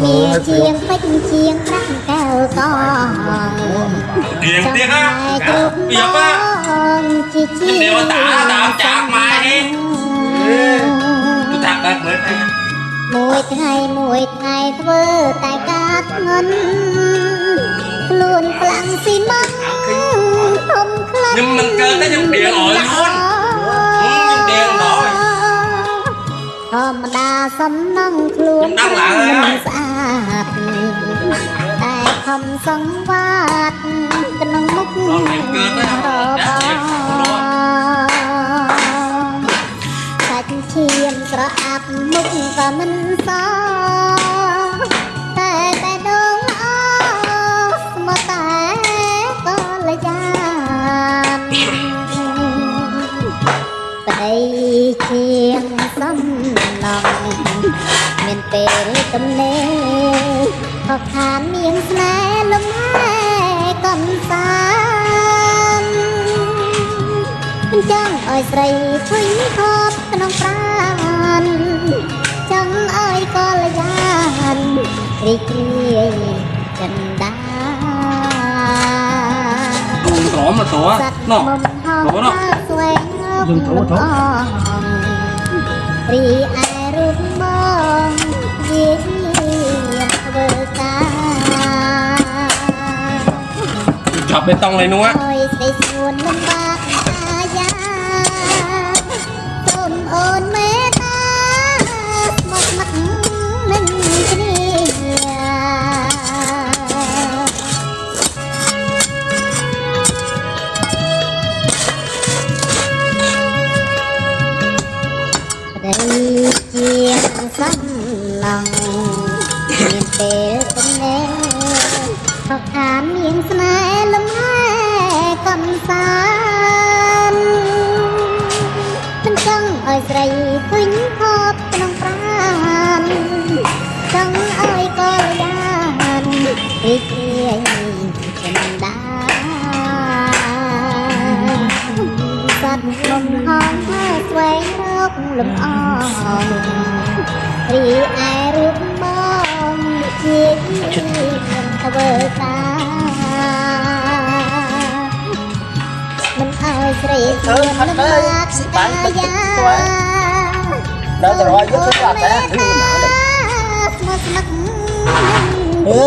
ជាងពេជ្រជាងប្រាក់កែវកទៀងទៀងណាគ្រប់ពី apa ជាជា Dewa tak tak cak mai ni. Tu tak tak ber. មួយថ្ងៃមួយថ្ងៃធ្វើតែការធ្ងន់ខ្លួនខ្លាំងស៊ីម៉ ម្មតាសំណងខ្លួនខ្ញុំដឹងឡើយមិនស្អាតតែខំសង្វាតក្នុងមុខដល់ពេលកើតទៅសាច់ឈាមស្រអាប់មុខក៏មិនសតែ ជាងសំណងមានពេលទំនេរខកខានមានស្នេហ៍លំហែកំសាន្តចង់ឲ្យស្រីឈុយខប់ក្នុងប្រាណចង់ឲ្យកលយានរីករាយចិនដា Đùn rõ mà tổ សត្វ Nó. មុំហោ Tổ nó. ស្វែងរកលំអរីឯរូបបងជាធ្វើការ Chọc bê tông này luôn á. ឲ្យស្ដីស្រួនលំបាកអាយ៉ាសូមអូនមេ ប្តីជាសំឡងមានពេលទំនេរខកខានមានស្នេហ៍លំហែកំសាន្តមិនចង់ឲ្យស្រីឃើញខប់ក្នុងប្រាណចង់ឲ្យកលយានរីករាយចិនដា សត្វមុំហងហើយស្វែងរកលំអងរីឯរូបបងជាធ្វើការមិនឲ្យស្រីធ្វើផាត់ទៅស៊ីបានទៅទឹកស្វាយដល់ទៅរយយកទៅអត់តែឬមិនណាទេស្មោះស្ម័គ្រអេ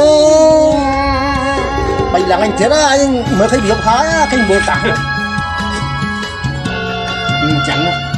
បីឡើងអញទៀតអញមើលឃើញវាយប់ហើយឃើញមើលតា អញ្ចឹងណា